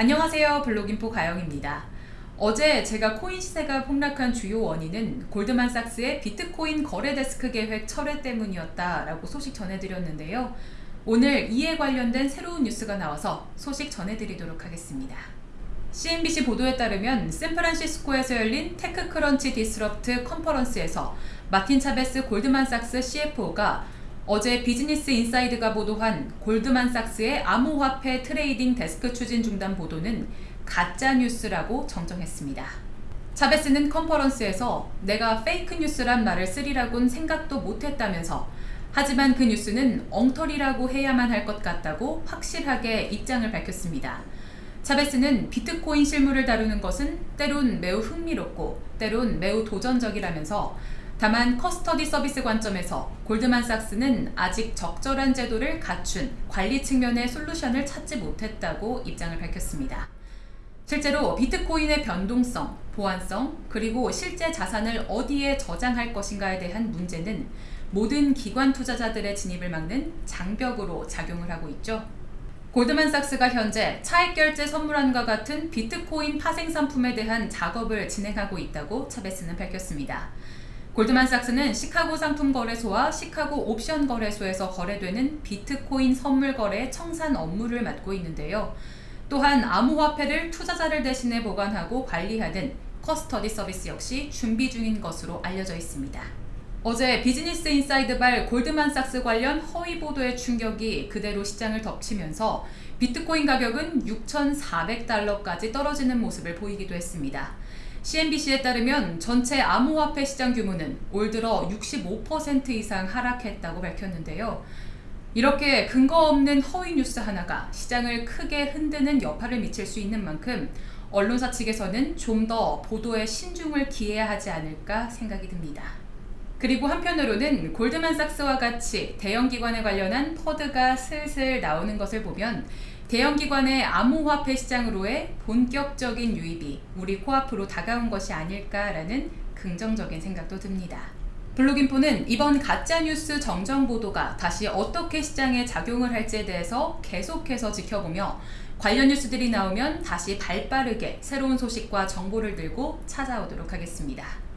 안녕하세요 블록인포 가영입니다. 어제 제가 코인 시세가 폭락한 주요 원인은 골드만삭스의 비트코인 거래 데스크 계획 철회 때문이었다라고 소식 전해드렸는데요. 오늘 이에 관련된 새로운 뉴스가 나와서 소식 전해드리도록 하겠습니다. CNBC 보도에 따르면 샌프란시스코에서 열린 테크크런치 디스럽트 컨퍼런스에서 마틴 차베스 골드만삭스 CFO가 어제 비즈니스 인사이드가 보도한 골드만삭스의 암호화폐 trading 데스크 추진 중단 보도는 가짜뉴스라고 정정했습니다. 차베스는 컨퍼런스에서 내가 fake news란 말을 쓰리라곤 생각도 못했다면서 하지만 그 뉴스는 엉터리라고 해야만 할 것 같다고 확실하게 입장을 밝혔습니다. 차베스는 비트코인 실물을 다루는 것은 때론 매우 흥미롭고 때론 매우 도전적이라면서 다만 custody 서비스 관점에서 골드만삭스는 아직 적절한 제도를 갖춘 관리 측면의 솔루션을 찾지 못했다고 입장을 밝혔습니다. 실제로 비트코인의 변동성, 보안성, 그리고 실제 자산을 어디에 저장할 것인가에 대한 문제는 모든 기관 투자자들의 진입을 막는 장벽으로 작용을 하고 있죠. 골드만삭스가 현재 차액 결제 선물안과 같은 비트코인 파생 상품에 대한 작업을 진행하고 있다고 차베스는 밝혔습니다. 골드만삭스는 시카고 상품거래소와 시카고 옵션거래소에서 거래되는 비트코인 선물 거래 청산 업무를 맡고 있는데요. 또한 암호화폐를 투자자를 대신해 보관하고 관리하는 custody 서비스 역시 준비 중인 것으로 알려져 있습니다. 어제 비즈니스 인사이드발 골드만삭스 관련 허위 보도의 충격이 그대로 시장을 덮치면서 비트코인 가격은 6,400달러까지 떨어지는 모습을 보이기도 했습니다. CNBC에 따르면 전체 암호화폐 시장 규모는 올 들어 65% 이상 하락했다고 밝혔는데요. 이렇게 근거 없는 허위 뉴스 하나가 시장을 크게 흔드는 여파를 미칠 수 있는 만큼 언론사 측에서는 좀 더 보도에 신중을 기해야 하지 않을까 생각이 듭니다. 그리고 한편으로는 골드만삭스와 같이 대형기관에 관련한 퍼드가 슬슬 나오는 것을 보면 대형기관의 암호화폐 시장으로의 본격적인 유입이 우리 코앞으로 다가온 것이 아닐까라는 긍정적인 생각도 듭니다. 블록인포는 이번 가짜뉴스 정정보도가 다시 어떻게 시장에 작용을 할지에 대해서 계속해서 지켜보며 관련 뉴스들이 나오면 다시 발빠르게 새로운 소식과 정보를 들고 찾아오도록 하겠습니다.